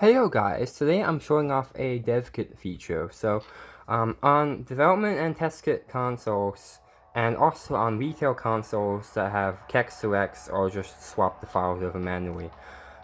Hello guys, today I'm showing off a dev kit feature. So um, on development and test kit consoles, and also on retail consoles that have kex to X or just swap the files over manually,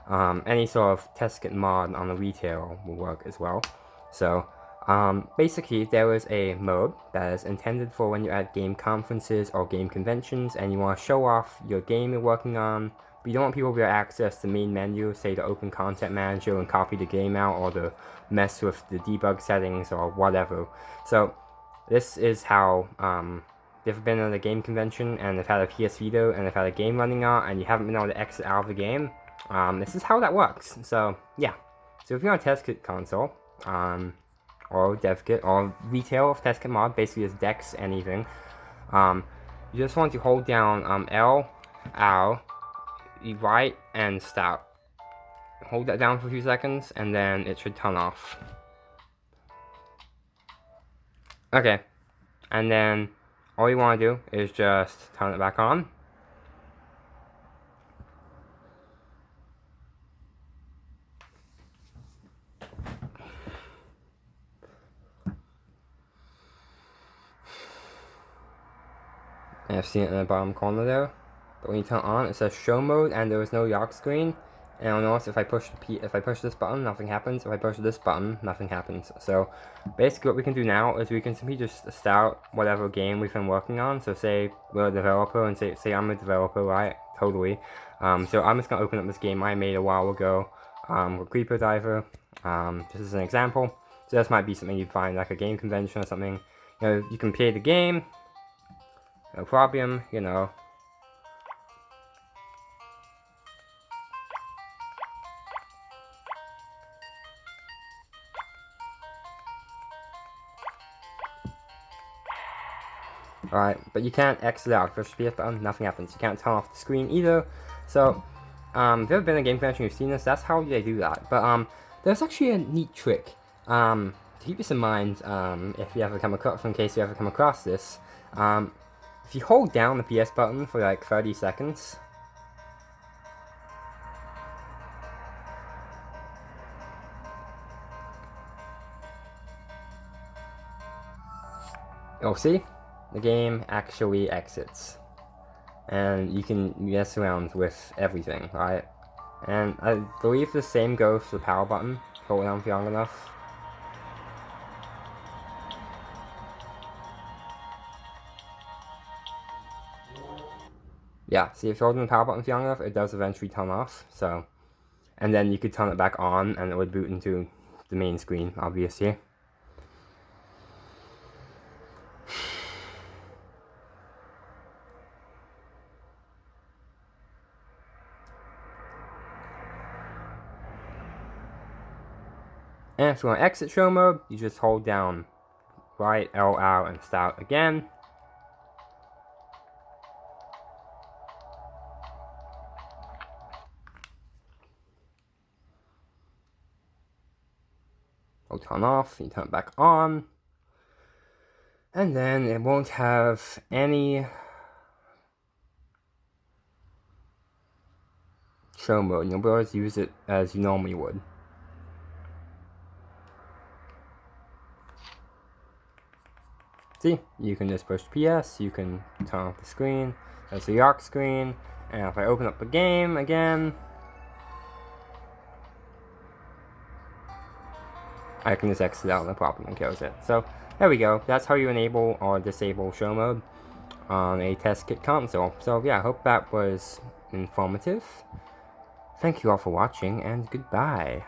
um, any sort of test kit mod on the retail will work as well. So um, basically there is a mode that is intended for when you're at game conferences or game conventions and you want to show off your game you're working on but you don't want people to access the main menu, say the Open Content Manager, and copy the game out, or to mess with the debug settings, or whatever. So, this is how, um, if you've been at a game convention, and they've had a PS Vita, and they've had a game running on, and you haven't been able to exit out of the game, um, this is how that works. So, yeah. So if you're on a test kit console, um, or dev kit, or retail of test kit mod, basically it's DEX anything, um, you just want to hold down um, L, Right and stop. Hold that down for a few seconds and then it should turn off. Okay, and then all you want to do is just turn it back on. I've seen it in the bottom corner there. But when you turn on, it says show mode and there is no York screen. And I'll notice if I push P if I push this button, nothing happens. If I push this button, nothing happens. So basically what we can do now is we can simply just start whatever game we've been working on. So say we're a developer and say say I'm a developer, right? Totally. Um, so I'm just gonna open up this game I made a while ago. Um, with Creeper Diver. Um, this is an example. So this might be something you find like a game convention or something. You know, you can play the game. No problem, you know, Alright, but you can't exit out. Push the PS button, nothing happens. You can't turn off the screen either. So, um, if you've ever been a game convention you've seen this, that's how they do that. But, um, there's actually a neat trick. Um, to keep this in mind, um, if you ever come across, in case you ever come across this, um, if you hold down the PS button for like 30 seconds, you'll see the game actually exits. And you can mess around with everything, right? And I believe the same goes for the power button. Hold down for long enough. Yeah, see if you hold the power button for long enough, it does eventually turn off, so... And then you could turn it back on, and it would boot into the main screen, obviously. And if you want to exit show mode, you just hold down right L out and start again. It'll turn off, you turn it back on. And then it won't have any show mode. You'll be able to use it as you normally would. See, you can just push PS, you can turn off the screen, that's the York screen, and if I open up the game again, I can just exit out, no problem, and close it. So, there we go, that's how you enable or disable show mode on a test kit console. So yeah, I hope that was informative. Thank you all for watching, and goodbye.